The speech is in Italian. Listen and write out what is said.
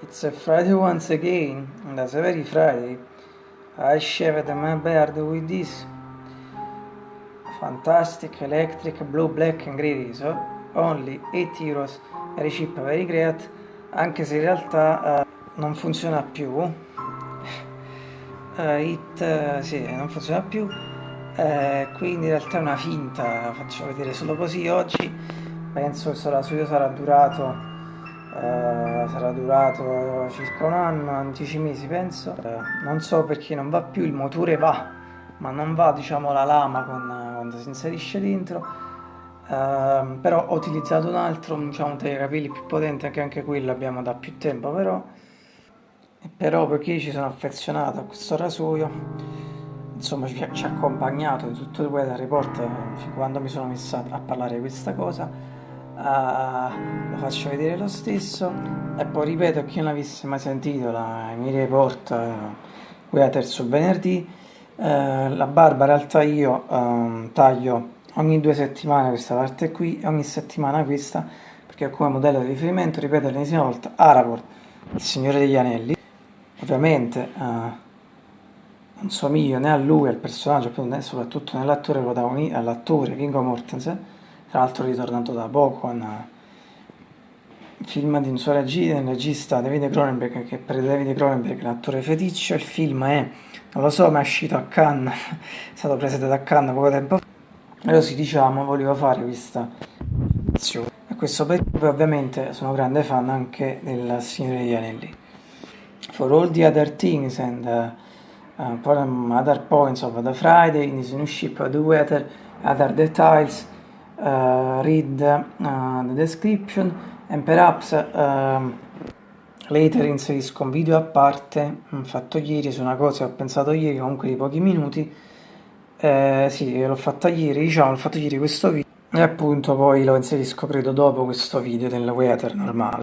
It's a Friday once again, and as every Friday, I shaved my beard with this fantastic electric blue black and razor, only 8 euros, very cheap, very great, anche se in realtà uh, non funziona più. Uh, it, uh, sì, non funziona più, quindi in realtà è una finta, faccio vedere solo così oggi, penso che sarà, sarà durato sarà durato circa un anno, 10 mesi penso. Uh, non so perché non va più, il motore va, ma non va diciamo la lama con, quando si inserisce dentro. Uh, però ho utilizzato un altro, diciamo, un tagliacapelli più potente, che anche quello abbiamo da più tempo però. Però perché ci sono affezionato a questo rasoio, insomma ci, ci ha accompagnato in tutto il weather report quando mi sono messa a parlare di questa cosa uh, lo faccio vedere lo stesso. E poi ripeto chi non avesse mai sentito la, miei report uh, Weather sul venerdì uh, la in realtà io um, taglio ogni due settimane questa parte qui e ogni settimana questa perché come modello di riferimento ripeto l'ennesima volta Aragorn il signore degli anelli. Ovviamente uh, non somiglio né a lui, al personaggio, né soprattutto nell'attore protagonista, all'attore Viggo Mortensen, tra l'altro ritornato da poco con il film di un suo regista, regista David Cronenberg che per David Cronenberg è l'attore feticcio, il film è, non lo so, ma è uscito a Cannes, è stato presentato a Cannes poco tempo fa, però sì diciamo volevo fare questa a questo periodo ovviamente sono grande fan anche del Signore degli Anelli. For all the other things and uh, uh, other points of the Friday, in this new ship, the weather, other details, uh, read uh, the description and perhaps uh, later inserisco un video a parte fatto ieri su una cosa che ho pensato ieri comunque di pochi minuti. Eh, sì l'ho fatta ieri diciamo l'ho fatto ieri questo video e appunto poi lo inserisco credo dopo questo video del weather normale